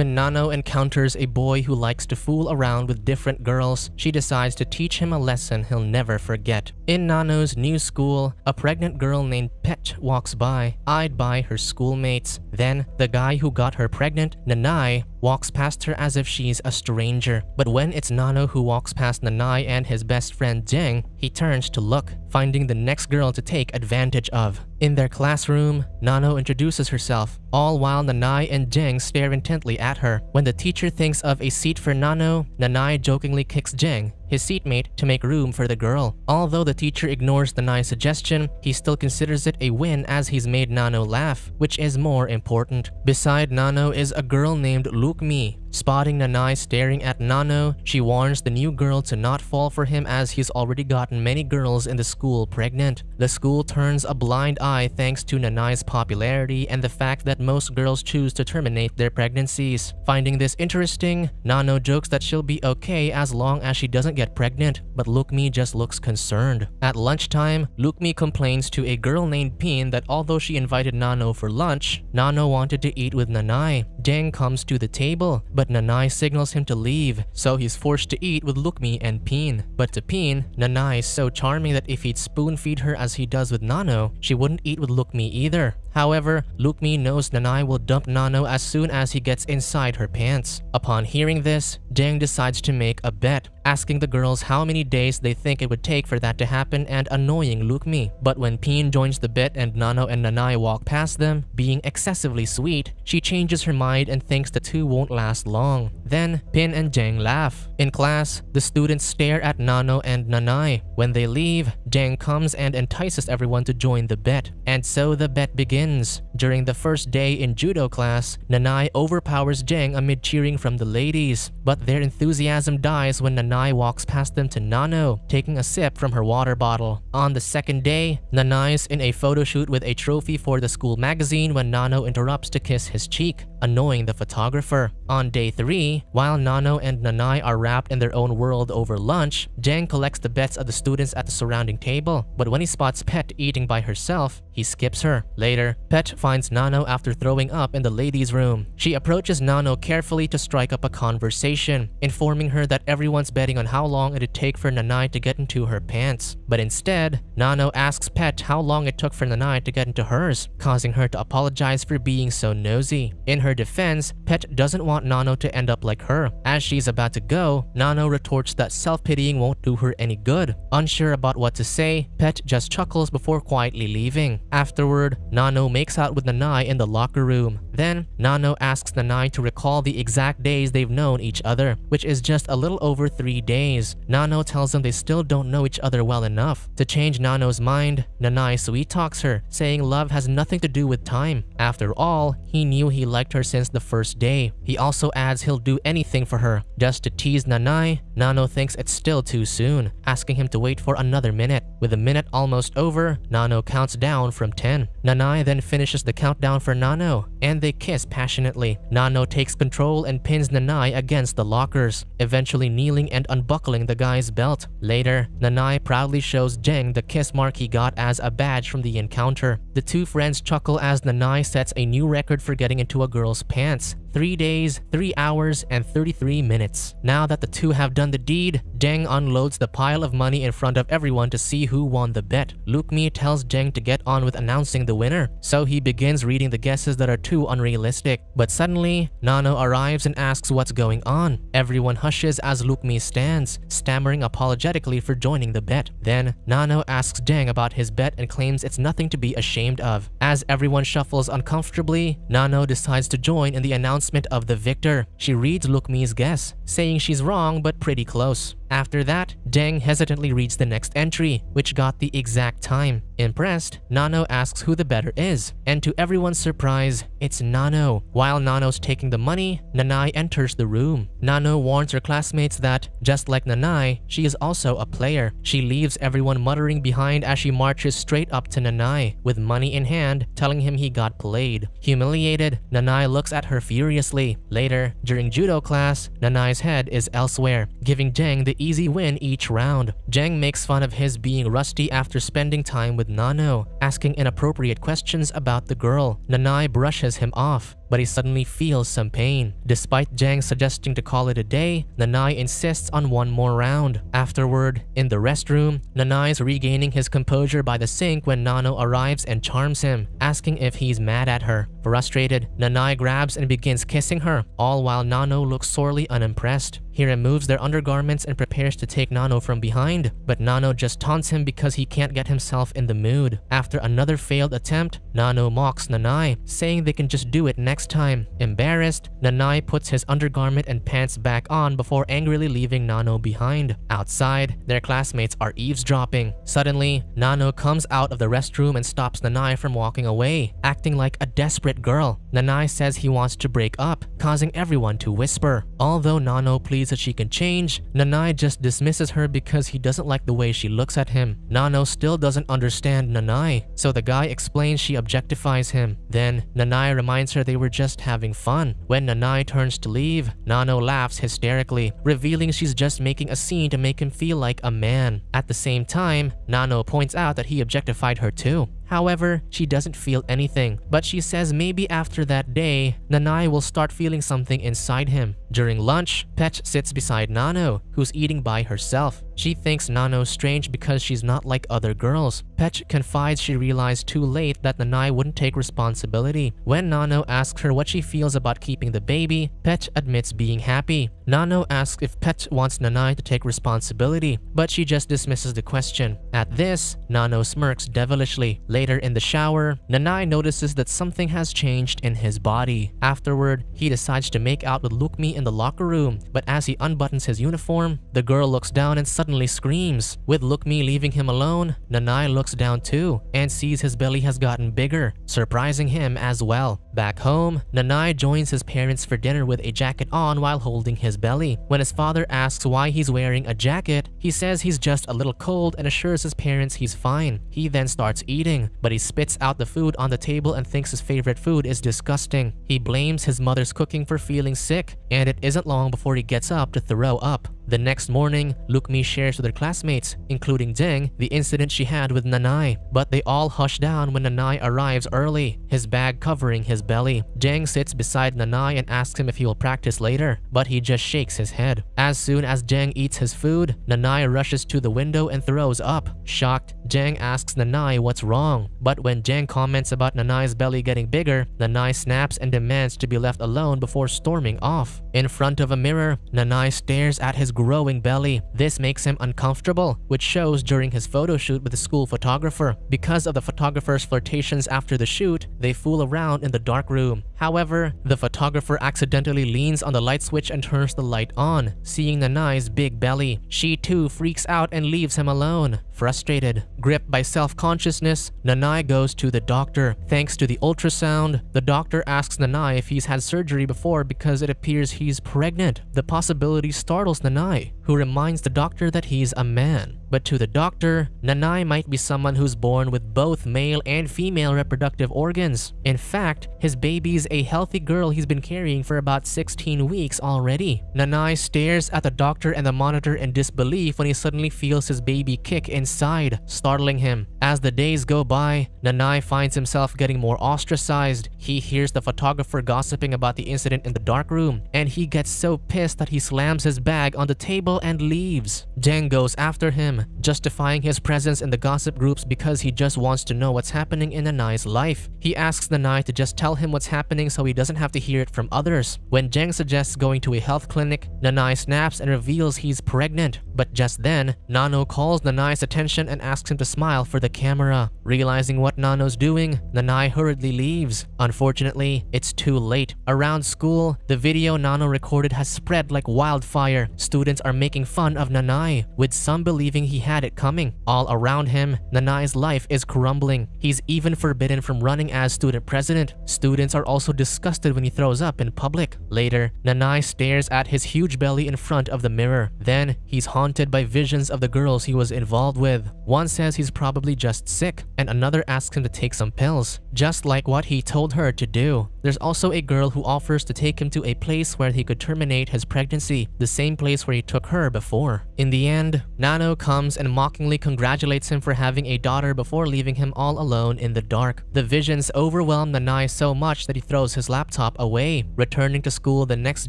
When Nano encounters a boy who likes to fool around with different girls, she decides to teach him a lesson he'll never forget. In Nano's new school, a pregnant girl named Pet walks by, eyed by her schoolmates. Then, the guy who got her pregnant, Nanai, walks past her as if she's a stranger. But when it's Nano who walks past Nanai and his best friend Jeng, he turns to look, finding the next girl to take advantage of. In their classroom, Nano introduces herself, all while Nanai and Jeng stare intently at her. When the teacher thinks of a seat for Nano, Nanai jokingly kicks Jeng, his seatmate, to make room for the girl. Although the teacher ignores Nanai's suggestion, he still considers it a win as he's made Nano laugh, which is more important. Beside Nano is a girl named Lukmi, Spotting Nanai staring at Nano, she warns the new girl to not fall for him as he's already gotten many girls in the school pregnant. The school turns a blind eye thanks to Nanai's popularity and the fact that most girls choose to terminate their pregnancies. Finding this interesting, Nano jokes that she'll be okay as long as she doesn't get pregnant, but Lukmi just looks concerned. At lunchtime, Lukmi complains to a girl named Pin that although she invited Nano for lunch, Nano wanted to eat with Nanai. Jeng comes to the table, but Nanai signals him to leave, so he's forced to eat with Lukmi and Pin. But to Pin, Nanai is so charming that if he'd spoon feed her as he does with Nano, she wouldn't eat with Lukmi either. However, Lukmi knows Nanai will dump Nano as soon as he gets inside her pants. Upon hearing this, Jeng decides to make a bet, asking the girls how many days they think it would take for that to happen and annoying Lukmi. But when Pin joins the bet and Nano and Nanai walk past them, being excessively sweet, she changes her mind and thinks the two won't last long. Then, Pin and Jang laugh. In class, the students stare at Nano and Nanai. When they leave, Jang comes and entices everyone to join the bet. And so the bet begins. During the first day in judo class, Nanai overpowers Jang amid cheering from the ladies. But their enthusiasm dies when Nanai walks past them to Nano, taking a sip from her water bottle. On the second day, Nanai's in a photo shoot with a trophy for the school magazine when Nano interrupts to kiss his cheek, annoying the photographer. On day 3, while Nano and Nanai are wrapped in their own world over lunch, Jeng collects the bets of the students at the surrounding table, but when he spots Pet eating by herself, he skips her. Later, Pet finds Nano after throwing up in the ladies' room. She approaches Nano carefully to strike up a conversation, informing her that everyone's betting on how long it'd take for Nanai to get into her pants. But instead, Nano asks Pet how long it took for Nanai to get into hers, causing her to apologize for being so nosy. In her defense, Pet doesn't want Nano to end up like her. As she's about to go, Nano retorts that self-pitying won't do her any good. Unsure about what to say, Pet just chuckles before quietly leaving. Afterward, Nano makes out with Nanai in the locker room. Then, Nano asks Nanai to recall the exact days they've known each other, which is just a little over three days. Nano tells them they still don't know each other well enough. To change Nano's mind, Nanai sweet-talks her, saying love has nothing to do with time. After all, he knew he liked her since the first day. He also adds he'll do anything for her. Just to tease Nanai, Nano thinks it's still too soon, asking him to wait for another minute. With a minute almost over, Nano counts down from 10. Nanai then finishes the countdown for Nano, and they kiss passionately. Nano takes control and pins Nanai against the lockers, eventually kneeling and unbuckling the guy's belt. Later, Nanai proudly shows Jeng the kiss mark he got as a badge from the encounter. The two friends chuckle as Nanai sets a new record for getting into a girl's pants, 3 days, 3 hours, and 33 minutes. Now that the two have done the deed, Jeng unloads the pile of money in front of everyone to see who won the bet. Lukmi tells Jeng to get on with announcing the winner, so he begins reading the guesses that are too unrealistic. But suddenly, Nano arrives and asks what's going on. Everyone hushes as Lukmi stands, stammering apologetically for joining the bet. Then, Nano asks Jeng about his bet and claims it's nothing to be ashamed of. As everyone shuffles uncomfortably, Nano decides to join in the announcement announcement of the victor. She reads Lukmi's guess, saying she's wrong but pretty close. After that, Jeng hesitantly reads the next entry, which got the exact time. Impressed, Nano asks who the better is, and to everyone's surprise, it's Nano. While Nano's taking the money, Nanai enters the room. Nano warns her classmates that, just like Nanai, she is also a player. She leaves everyone muttering behind as she marches straight up to Nanai, with money in hand, telling him he got played. Humiliated, Nanai looks at her furiously. Later, during judo class, Nanai's head is elsewhere, giving Jeng the easy win each round. Jeng makes fun of his being rusty after spending time with Nano, asking inappropriate questions about the girl. Nanai brushes him off. But he suddenly feels some pain. Despite Jang suggesting to call it a day, Nanai insists on one more round. Afterward, in the restroom, Nanai is regaining his composure by the sink when Nano arrives and charms him, asking if he's mad at her. Frustrated, Nanai grabs and begins kissing her, all while Nano looks sorely unimpressed. He removes their undergarments and prepares to take Nano from behind, but Nano just taunts him because he can't get himself in the mood. After another failed attempt, Nano mocks Nanai, saying they can just do it next time. Embarrassed, Nanai puts his undergarment and pants back on before angrily leaving Nano behind. Outside, their classmates are eavesdropping. Suddenly, Nano comes out of the restroom and stops Nanai from walking away, acting like a desperate girl. Nanai says he wants to break up, causing everyone to whisper. Although Nano pleads that she can change, Nanai just dismisses her because he doesn't like the way she looks at him. Nano still doesn't understand Nanai, so the guy explains she objectifies him. Then, Nanai reminds her they were just having fun. When Nanai turns to leave, Nano laughs hysterically, revealing she's just making a scene to make him feel like a man. At the same time, Nano points out that he objectified her too. However, she doesn't feel anything, but she says maybe after that day, Nanai will start feeling something inside him. During lunch, Petch sits beside Nano, who's eating by herself. She thinks Nano's strange because she's not like other girls. Petch confides she realized too late that Nanai wouldn't take responsibility. When Nano asks her what she feels about keeping the baby, Petch admits being happy. Nano asks if Petch wants Nanai to take responsibility, but she just dismisses the question. At this, Nano smirks devilishly. Later in the shower, Nanai notices that something has changed in his body. Afterward, he decides to make out with Lukmi in the locker room, but as he unbuttons his uniform, the girl looks down and suddenly suddenly screams. With Lukmi leaving him alone, Nanai looks down too and sees his belly has gotten bigger, surprising him as well. Back home, Nanai joins his parents for dinner with a jacket on while holding his belly. When his father asks why he's wearing a jacket, he says he's just a little cold and assures his parents he's fine. He then starts eating, but he spits out the food on the table and thinks his favorite food is disgusting. He blames his mother's cooking for feeling sick, and it isn't long before he gets up to throw up. The next morning, Lukmi shares with her classmates, including Deng, the incident she had with Nanai. But they all hush down when Nanai arrives early, his bag covering his belly. Deng sits beside Nanai and asks him if he will practice later, but he just shakes his head. As soon as Deng eats his food, Nanai rushes to the window and throws up. Shocked, Deng asks Nanai what's wrong. But when Jang comments about Nanai's belly getting bigger, Nanai snaps and demands to be left alone before storming off. In front of a mirror, Nanai stares at his growing belly. This makes him uncomfortable, which shows during his photo shoot with the school photographer. Because of the photographer's flirtations after the shoot, they fool around in the dark room. However, the photographer accidentally leans on the light switch and turns the light on, seeing Nanai's big belly. She too freaks out and leaves him alone. Frustrated, gripped by self-consciousness, Nanai goes to the doctor. Thanks to the ultrasound, the doctor asks Nanai if he's had surgery before because it appears he's pregnant. The possibility startles Nanai, who reminds the doctor that he's a man. But to the doctor, Nanai might be someone who's born with both male and female reproductive organs. In fact, his baby's a healthy girl he's been carrying for about 16 weeks already. Nanai stares at the doctor and the monitor in disbelief when he suddenly feels his baby kick inside, startling him. As the days go by, Nanai finds himself getting more ostracized. He hears the photographer gossiping about the incident in the dark room, and he gets so pissed that he slams his bag on the table and leaves. Deng goes after him, justifying his presence in the gossip groups because he just wants to know what's happening in Nanai's life. He asks Nanai to just tell him what's happening so he doesn't have to hear it from others. When Jeng suggests going to a health clinic, Nanai snaps and reveals he's pregnant. But just then, Nano calls Nanai's attention and asks him to smile for the camera. Realizing what Nano's doing, Nanai hurriedly leaves. Unfortunately, it's too late. Around school, the video Nano recorded has spread like wildfire. Students are making fun of Nanai, with some believing he had it coming. All around him, Nanai's life is crumbling. He's even forbidden from running as student president. Students are also disgusted when he throws up in public. Later, Nanai stares at his huge belly in front of the mirror. Then, he's haunted haunted by visions of the girls he was involved with. One says he's probably just sick, and another asks him to take some pills, just like what he told her to do. There's also a girl who offers to take him to a place where he could terminate his pregnancy, the same place where he took her before. In the end, Nano comes and mockingly congratulates him for having a daughter before leaving him all alone in the dark. The visions overwhelm Nanai so much that he throws his laptop away. Returning to school the next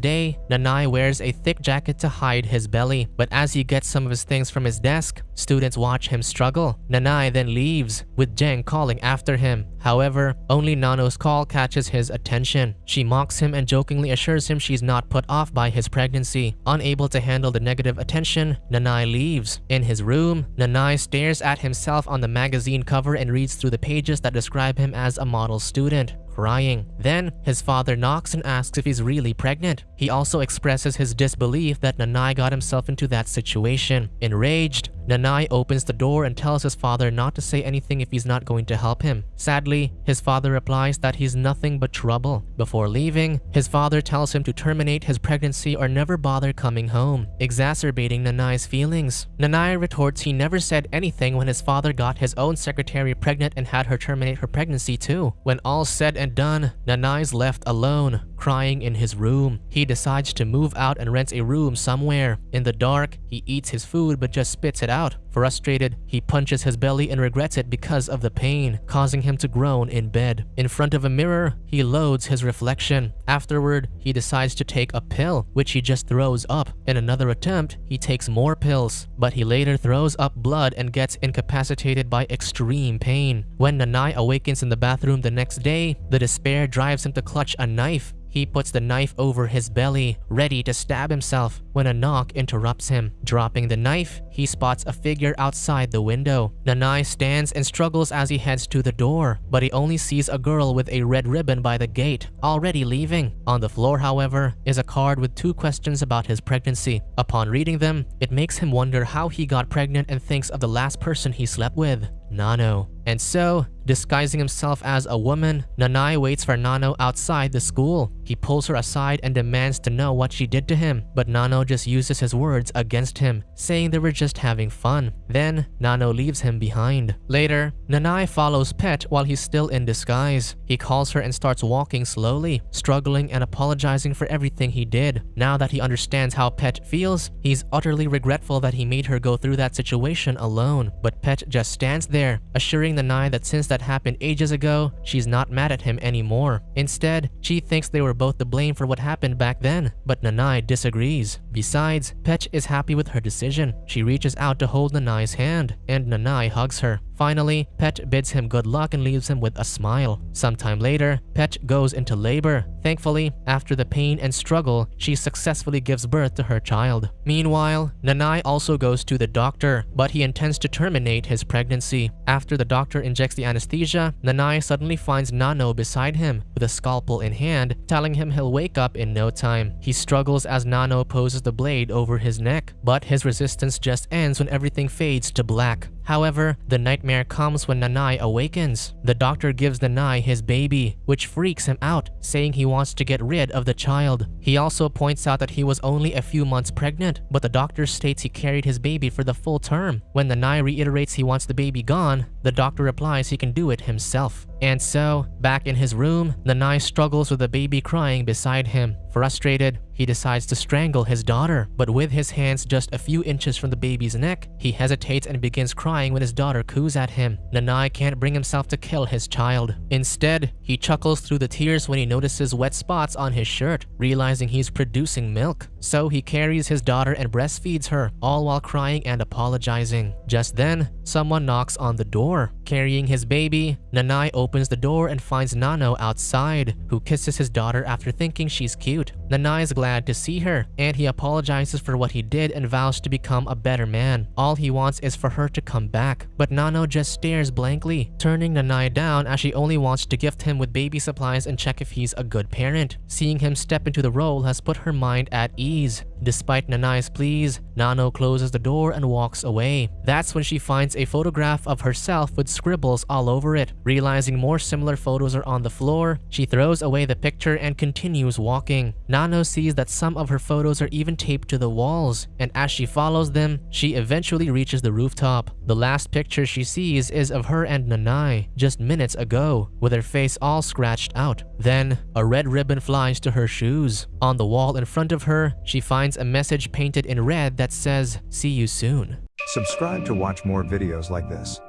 day, Nanai wears a thick jacket to hide his belly, but as he gets some of his things from his desk, students watch him struggle. Nanai then leaves, with Jeng calling after him. However, only Nano's call catches his attention. She mocks him and jokingly assures him she's not put off by his pregnancy. Unable to handle the negative attention, Nanai leaves. In his room, Nanai stares at himself on the magazine cover and reads through the pages that describe him as a model student crying. Then, his father knocks and asks if he's really pregnant. He also expresses his disbelief that Nanai got himself into that situation. Enraged, Nanai opens the door and tells his father not to say anything if he's not going to help him. Sadly, his father replies that he's nothing but trouble. Before leaving, his father tells him to terminate his pregnancy or never bother coming home, exacerbating Nanai's feelings. Nanai retorts he never said anything when his father got his own secretary pregnant and had her terminate her pregnancy too. When all said and done, Nanai's left alone, crying in his room. He decides to move out and rents a room somewhere. In the dark, he eats his food but just spits it out. Frustrated, he punches his belly and regrets it because of the pain, causing him to groan in bed. In front of a mirror, he loads his reflection. Afterward, he decides to take a pill, which he just throws up. In another attempt, he takes more pills, but he later throws up blood and gets incapacitated by extreme pain. When Nanai awakens in the bathroom the next day, the despair drives him to clutch a knife he puts the knife over his belly, ready to stab himself, when a knock interrupts him. Dropping the knife, he spots a figure outside the window. Nanai stands and struggles as he heads to the door, but he only sees a girl with a red ribbon by the gate, already leaving. On the floor, however, is a card with two questions about his pregnancy. Upon reading them, it makes him wonder how he got pregnant and thinks of the last person he slept with, Nano. And so, disguising himself as a woman, Nanai waits for Nano outside the school. He pulls her aside and demands to know what she did to him, but Nano just uses his words against him, saying they were just having fun. Then, Nano leaves him behind. Later, Nanai follows Pet while he's still in disguise. He calls her and starts walking slowly, struggling and apologizing for everything he did. Now that he understands how Pet feels, he's utterly regretful that he made her go through that situation alone. But Pet just stands there, assuring Nanai that since that happened ages ago, she's not mad at him anymore. Instead, she thinks they were both to blame for what happened back then, but Nanai disagrees. Besides, Pet is happy with her decision. She reaches out to hold Nanai's hand, and Nanai hugs her. Finally, Pet bids him good luck and leaves him with a smile. Sometime later, Pet goes into labor. Thankfully, after the pain and struggle, she successfully gives birth to her child. Meanwhile, Nanai also goes to the doctor, but he intends to terminate his pregnancy. After the doctor injects the anesthesia, Nanai suddenly finds Nano beside him with a scalpel in hand, telling him he'll wake up in no time. He struggles as Nano poses the blade over his neck, but his resistance just ends when everything fades to black. However, the nightmare comes when Nanai awakens. The doctor gives Nanai his baby, which freaks him out, saying he wants to get rid of the child. He also points out that he was only a few months pregnant, but the doctor states he carried his baby for the full term. When Nanai reiterates he wants the baby gone, the doctor replies he can do it himself. And so, back in his room, Nanai struggles with the baby crying beside him. Frustrated, he decides to strangle his daughter, but with his hands just a few inches from the baby's neck, he hesitates and begins crying when his daughter coos at him. Nanai can't bring himself to kill his child. Instead, he chuckles through the tears when he notices wet spots on his shirt, realizing he's producing milk. So he carries his daughter and breastfeeds her, all while crying and apologizing. Just then, someone knocks on the door. Carrying his baby, Nanai opens the door and finds Nano outside, who kisses his daughter after thinking she's cute. Nanai is glad to see her, and he apologizes for what he did and vows to become a better man. All he wants is for her to come back, but Nano just stares blankly, turning Nanai down as she only wants to gift him with baby supplies and check if he's a good parent. Seeing him step into the role has put her mind at ease. Despite Nanai's pleas, Nano closes the door and walks away. That's when she finds a photograph of herself with scribbles all over it. Realizing more similar photos are on the floor, she throws away the picture and continues walking. Nano Nano sees that some of her photos are even taped to the walls, and as she follows them, she eventually reaches the rooftop. The last picture she sees is of her and Nanai just minutes ago, with her face all scratched out. Then, a red ribbon flies to her shoes. On the wall in front of her, she finds a message painted in red that says, see you soon. Subscribe to watch more videos like this.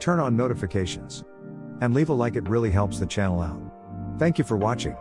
Turn on notifications. And leave a like it really helps the channel out. Thank you for watching.